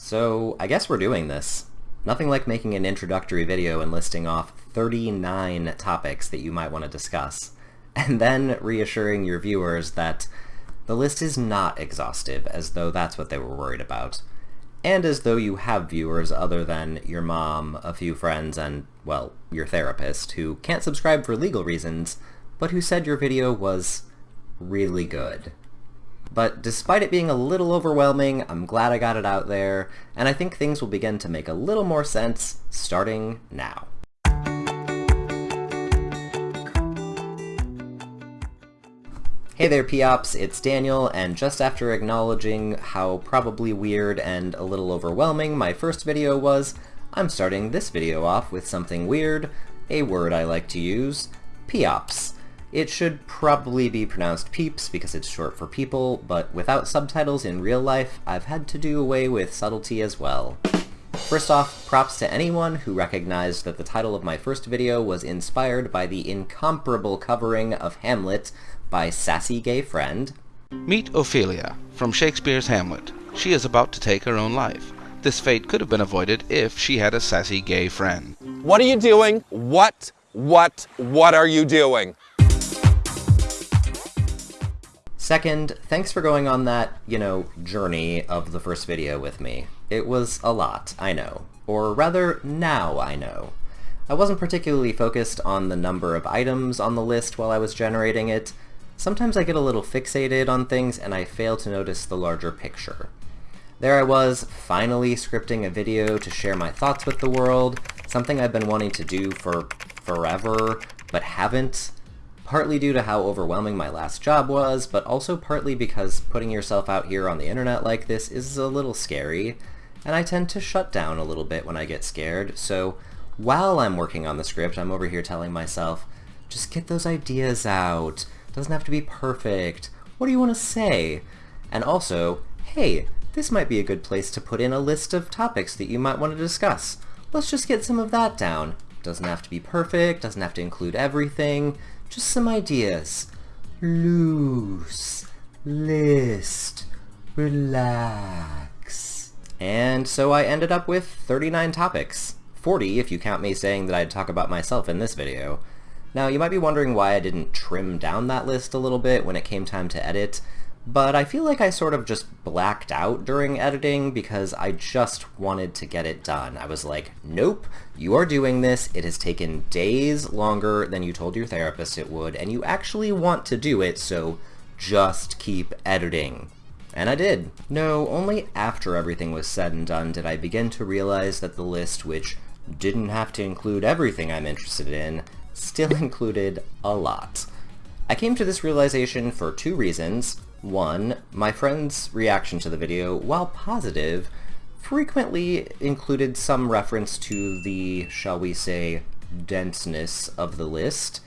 So I guess we're doing this. Nothing like making an introductory video and listing off 39 topics that you might want to discuss, and then reassuring your viewers that the list is not exhaustive, as though that's what they were worried about, and as though you have viewers other than your mom, a few friends, and, well, your therapist, who can't subscribe for legal reasons, but who said your video was really good. But despite it being a little overwhelming, I'm glad I got it out there, and I think things will begin to make a little more sense starting now. Hey there, P-Ops, it's Daniel, and just after acknowledging how probably weird and a little overwhelming my first video was, I'm starting this video off with something weird, a word I like to use, P-Ops. It should probably be pronounced peeps because it's short for people, but without subtitles in real life, I've had to do away with subtlety as well. First off, props to anyone who recognized that the title of my first video was inspired by the incomparable covering of Hamlet by Sassy Gay Friend. Meet Ophelia, from Shakespeare's Hamlet. She is about to take her own life. This fate could have been avoided if she had a sassy gay friend. What are you doing? What, what, what are you doing? Second, thanks for going on that, you know, journey of the first video with me. It was a lot, I know. Or rather, now I know. I wasn't particularly focused on the number of items on the list while I was generating it. Sometimes I get a little fixated on things and I fail to notice the larger picture. There I was, finally scripting a video to share my thoughts with the world, something I've been wanting to do for forever, but haven't, partly due to how overwhelming my last job was, but also partly because putting yourself out here on the internet like this is a little scary, and I tend to shut down a little bit when I get scared, so while I'm working on the script, I'm over here telling myself, just get those ideas out, doesn't have to be perfect, what do you want to say? And also, hey, this might be a good place to put in a list of topics that you might want to discuss. Let's just get some of that down. Doesn't have to be perfect, doesn't have to include everything, just some ideas. Loose. List. Relax. And so I ended up with 39 topics. 40 if you count me saying that I'd talk about myself in this video. Now you might be wondering why I didn't trim down that list a little bit when it came time to edit, but I feel like I sort of just blacked out during editing because I just wanted to get it done. I was like, nope, you are doing this, it has taken days longer than you told your therapist it would, and you actually want to do it, so just keep editing. And I did. No, only after everything was said and done did I begin to realize that the list, which didn't have to include everything I'm interested in, still included a lot. I came to this realization for two reasons. One, my friend's reaction to the video, while positive, frequently included some reference to the, shall we say, denseness of the list.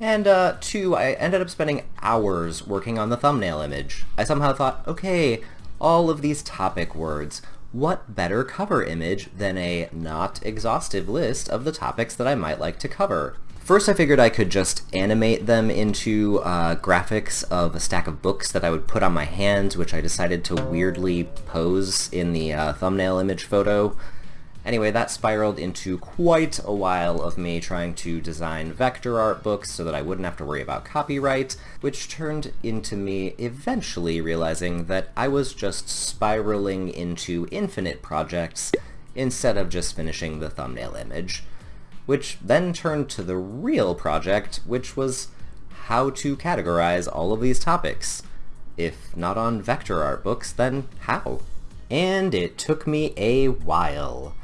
And uh, two, I ended up spending hours working on the thumbnail image. I somehow thought, okay, all of these topic words, what better cover image than a not exhaustive list of the topics that I might like to cover? First I figured I could just animate them into uh, graphics of a stack of books that I would put on my hands, which I decided to weirdly pose in the uh, thumbnail image photo. Anyway, that spiraled into quite a while of me trying to design vector art books so that I wouldn't have to worry about copyright, which turned into me eventually realizing that I was just spiraling into infinite projects instead of just finishing the thumbnail image which then turned to the real project, which was how to categorize all of these topics. If not on vector art books, then how? And it took me a while.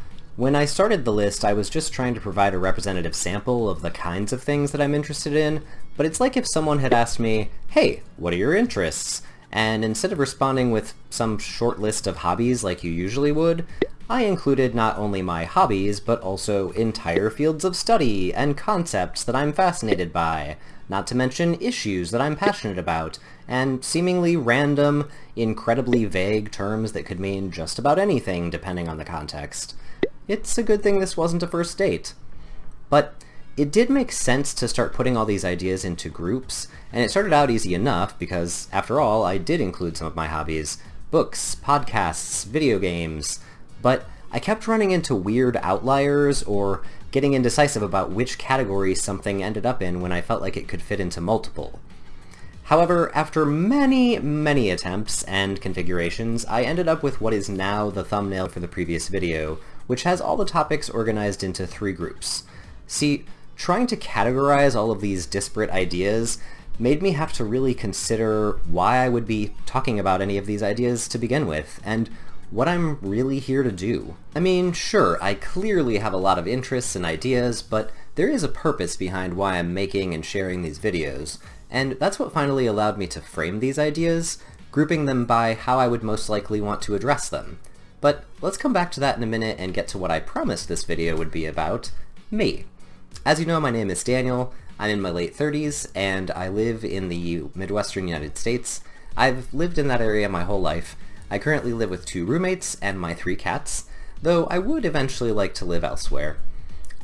When I started the list, I was just trying to provide a representative sample of the kinds of things that I'm interested in, but it's like if someone had asked me, hey, what are your interests? And instead of responding with some short list of hobbies like you usually would, I included not only my hobbies, but also entire fields of study and concepts that I'm fascinated by, not to mention issues that I'm passionate about, and seemingly random, incredibly vague terms that could mean just about anything depending on the context. It's a good thing this wasn't a first date. But it did make sense to start putting all these ideas into groups, and it started out easy enough because, after all, I did include some of my hobbies. Books, podcasts, video games, but I kept running into weird outliers or getting indecisive about which category something ended up in when I felt like it could fit into multiple. However, after many, many attempts and configurations, I ended up with what is now the thumbnail for the previous video, which has all the topics organized into three groups. See, trying to categorize all of these disparate ideas made me have to really consider why I would be talking about any of these ideas to begin with, and what I'm really here to do. I mean, sure, I clearly have a lot of interests and ideas, but there is a purpose behind why I'm making and sharing these videos, and that's what finally allowed me to frame these ideas, grouping them by how I would most likely want to address them. But let's come back to that in a minute and get to what I promised this video would be about, me. As you know, my name is Daniel, I'm in my late 30s, and I live in the Midwestern United States. I've lived in that area my whole life, I currently live with two roommates and my three cats, though I would eventually like to live elsewhere.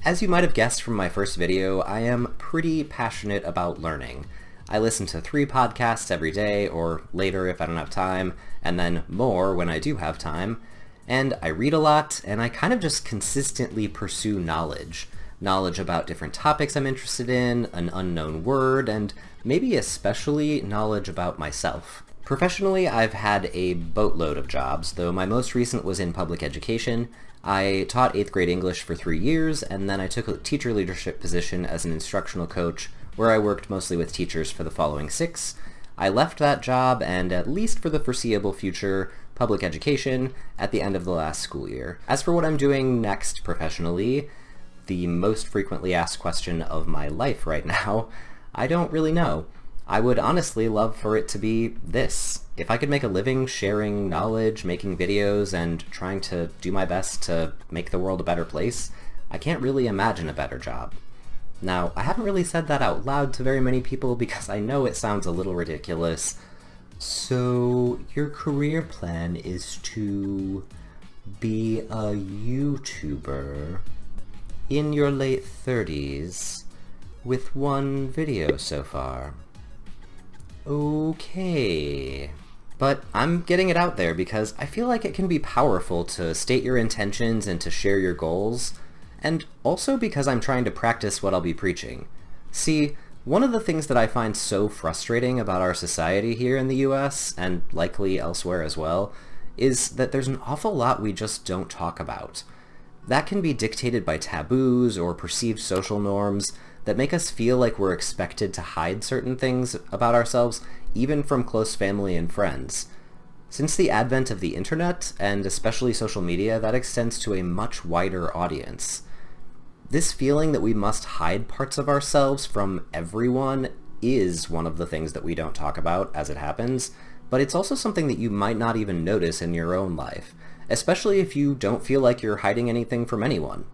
As you might have guessed from my first video, I am pretty passionate about learning. I listen to three podcasts every day, or later if I don't have time, and then more when I do have time. And I read a lot, and I kind of just consistently pursue knowledge. Knowledge about different topics I'm interested in, an unknown word, and maybe especially knowledge about myself. Professionally, I've had a boatload of jobs, though my most recent was in public education. I taught 8th grade English for three years, and then I took a teacher leadership position as an instructional coach, where I worked mostly with teachers for the following six. I left that job, and at least for the foreseeable future, public education at the end of the last school year. As for what I'm doing next professionally, the most frequently asked question of my life right now, I don't really know. I would honestly love for it to be this. If I could make a living sharing knowledge, making videos, and trying to do my best to make the world a better place, I can't really imagine a better job. Now, I haven't really said that out loud to very many people because I know it sounds a little ridiculous. So, your career plan is to be a YouTuber in your late 30s with one video so far. Okay. But I'm getting it out there because I feel like it can be powerful to state your intentions and to share your goals, and also because I'm trying to practice what I'll be preaching. See, one of the things that I find so frustrating about our society here in the US, and likely elsewhere as well, is that there's an awful lot we just don't talk about. That can be dictated by taboos or perceived social norms that make us feel like we're expected to hide certain things about ourselves, even from close family and friends. Since the advent of the internet, and especially social media, that extends to a much wider audience. This feeling that we must hide parts of ourselves from everyone is one of the things that we don't talk about as it happens, but it's also something that you might not even notice in your own life, especially if you don't feel like you're hiding anything from anyone.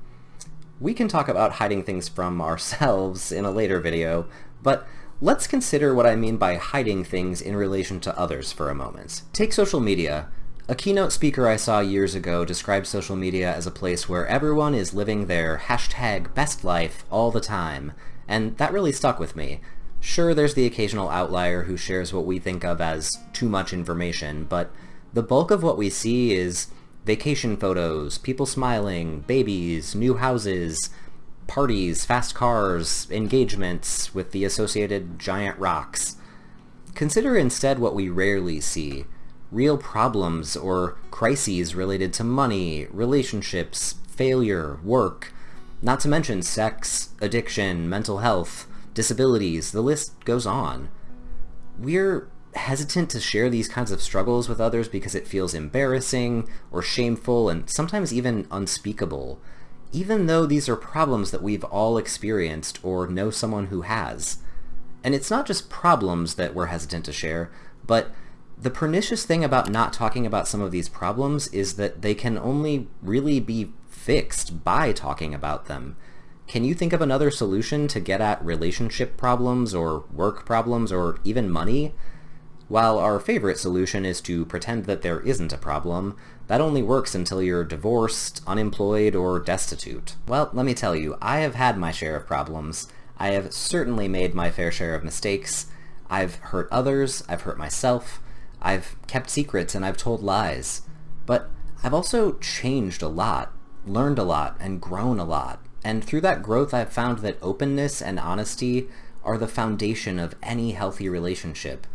We can talk about hiding things from ourselves in a later video, but let's consider what I mean by hiding things in relation to others for a moment. Take social media. A keynote speaker I saw years ago described social media as a place where everyone is living their hashtag best life all the time, and that really stuck with me. Sure, there's the occasional outlier who shares what we think of as too much information, but the bulk of what we see is vacation photos, people smiling, babies, new houses, parties, fast cars, engagements with the associated giant rocks. Consider instead what we rarely see, real problems or crises related to money, relationships, failure, work, not to mention sex, addiction, mental health, disabilities, the list goes on. We're hesitant to share these kinds of struggles with others because it feels embarrassing or shameful and sometimes even unspeakable, even though these are problems that we've all experienced or know someone who has. And it's not just problems that we're hesitant to share, but the pernicious thing about not talking about some of these problems is that they can only really be fixed by talking about them. Can you think of another solution to get at relationship problems or work problems or even money? While our favorite solution is to pretend that there isn't a problem, that only works until you're divorced, unemployed, or destitute. Well, let me tell you, I have had my share of problems. I have certainly made my fair share of mistakes. I've hurt others, I've hurt myself, I've kept secrets, and I've told lies. But I've also changed a lot, learned a lot, and grown a lot. And through that growth, I've found that openness and honesty are the foundation of any healthy relationship.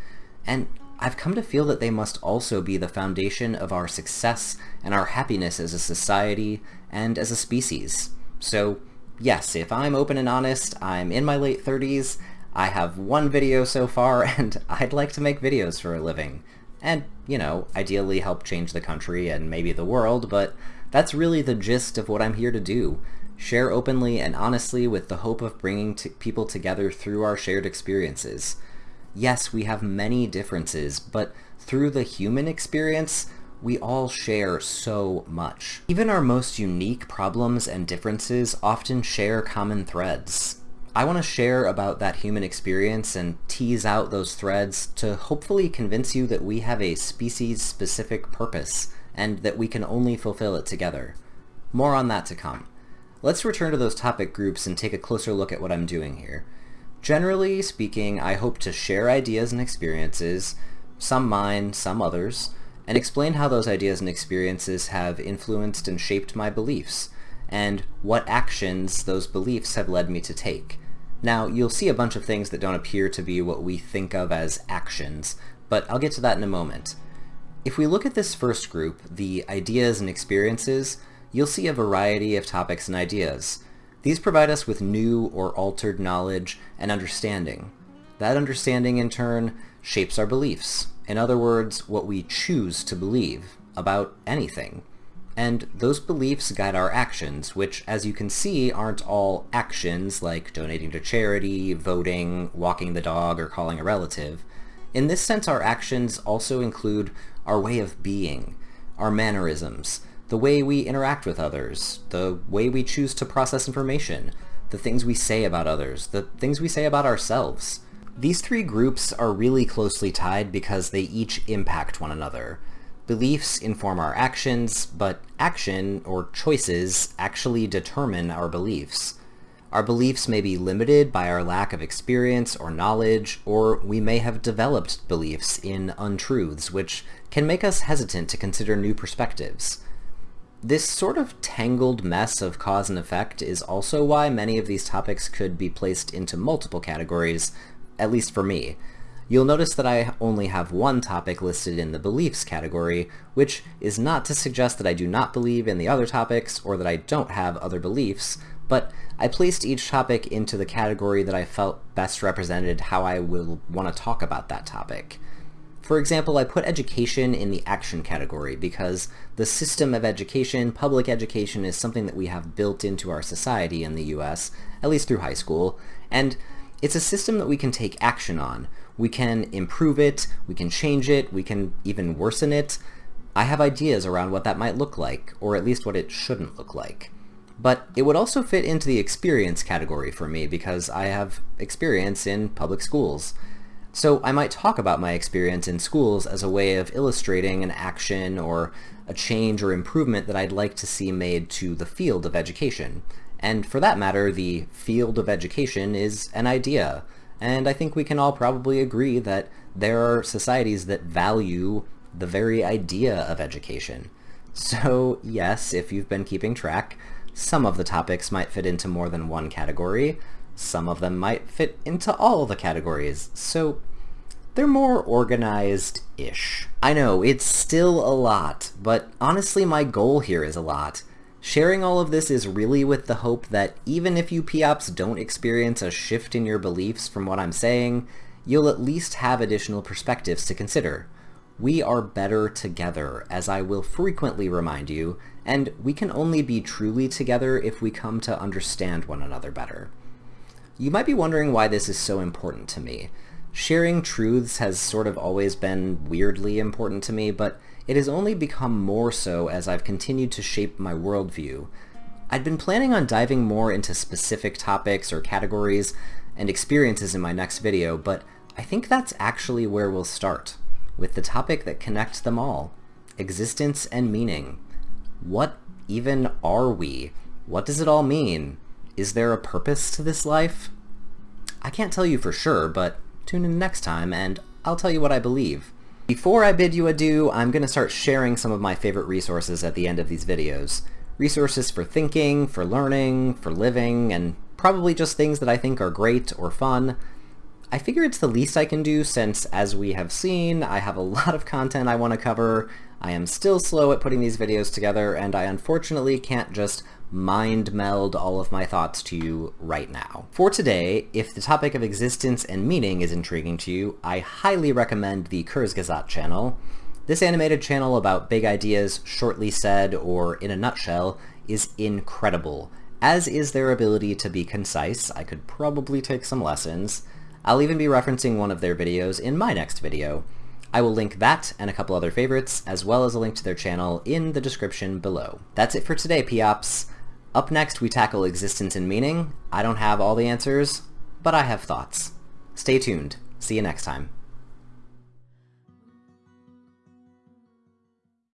And I've come to feel that they must also be the foundation of our success and our happiness as a society and as a species. So yes, if I'm open and honest, I'm in my late 30s, I have one video so far, and I'd like to make videos for a living. And, you know, ideally help change the country and maybe the world, but that's really the gist of what I'm here to do. Share openly and honestly with the hope of bringing people together through our shared experiences. Yes, we have many differences, but through the human experience, we all share so much. Even our most unique problems and differences often share common threads. I want to share about that human experience and tease out those threads to hopefully convince you that we have a species-specific purpose and that we can only fulfill it together. More on that to come. Let's return to those topic groups and take a closer look at what I'm doing here. Generally speaking, I hope to share ideas and experiences, some mine, some others, and explain how those ideas and experiences have influenced and shaped my beliefs, and what actions those beliefs have led me to take. Now, you'll see a bunch of things that don't appear to be what we think of as actions, but I'll get to that in a moment. If we look at this first group, the ideas and experiences, you'll see a variety of topics and ideas. These provide us with new or altered knowledge and understanding. That understanding, in turn, shapes our beliefs, in other words, what we choose to believe about anything. And those beliefs guide our actions, which, as you can see, aren't all actions like donating to charity, voting, walking the dog, or calling a relative. In this sense, our actions also include our way of being, our mannerisms, the way we interact with others, the way we choose to process information, the things we say about others, the things we say about ourselves. These three groups are really closely tied because they each impact one another. Beliefs inform our actions, but action, or choices, actually determine our beliefs. Our beliefs may be limited by our lack of experience or knowledge, or we may have developed beliefs in untruths, which can make us hesitant to consider new perspectives. This sort of tangled mess of cause and effect is also why many of these topics could be placed into multiple categories at least for me. You'll notice that I only have one topic listed in the beliefs category, which is not to suggest that I do not believe in the other topics or that I don't have other beliefs, but I placed each topic into the category that I felt best represented how I will want to talk about that topic. For example, I put education in the action category because the system of education, public education, is something that we have built into our society in the US, at least through high school, and it's a system that we can take action on. We can improve it, we can change it, we can even worsen it. I have ideas around what that might look like, or at least what it shouldn't look like. But it would also fit into the experience category for me because I have experience in public schools. So I might talk about my experience in schools as a way of illustrating an action or a change or improvement that I'd like to see made to the field of education. And for that matter, the field of education is an idea. And I think we can all probably agree that there are societies that value the very idea of education. So yes, if you've been keeping track, some of the topics might fit into more than one category. Some of them might fit into all the categories. So they're more organized-ish. I know, it's still a lot, but honestly my goal here is a lot. Sharing all of this is really with the hope that even if you POPs don't experience a shift in your beliefs from what I'm saying, you'll at least have additional perspectives to consider. We are better together, as I will frequently remind you, and we can only be truly together if we come to understand one another better. You might be wondering why this is so important to me. Sharing truths has sort of always been weirdly important to me, but it has only become more so as I've continued to shape my worldview. I'd been planning on diving more into specific topics or categories and experiences in my next video, but I think that's actually where we'll start, with the topic that connects them all, existence and meaning. What even are we? What does it all mean? Is there a purpose to this life? I can't tell you for sure, but tune in next time and I'll tell you what I believe. Before I bid you adieu, I'm going to start sharing some of my favorite resources at the end of these videos. Resources for thinking, for learning, for living, and probably just things that I think are great or fun. I figure it's the least I can do since, as we have seen, I have a lot of content I want to cover, I am still slow at putting these videos together, and I unfortunately can't just mind meld all of my thoughts to you right now. For today, if the topic of existence and meaning is intriguing to you, I highly recommend the Kurzgesagt channel. This animated channel about big ideas shortly said or in a nutshell is incredible, as is their ability to be concise. I could probably take some lessons. I'll even be referencing one of their videos in my next video. I will link that and a couple other favorites, as well as a link to their channel in the description below. That's it for today, Peops. Up next, we tackle existence and meaning. I don't have all the answers, but I have thoughts. Stay tuned. See you next time.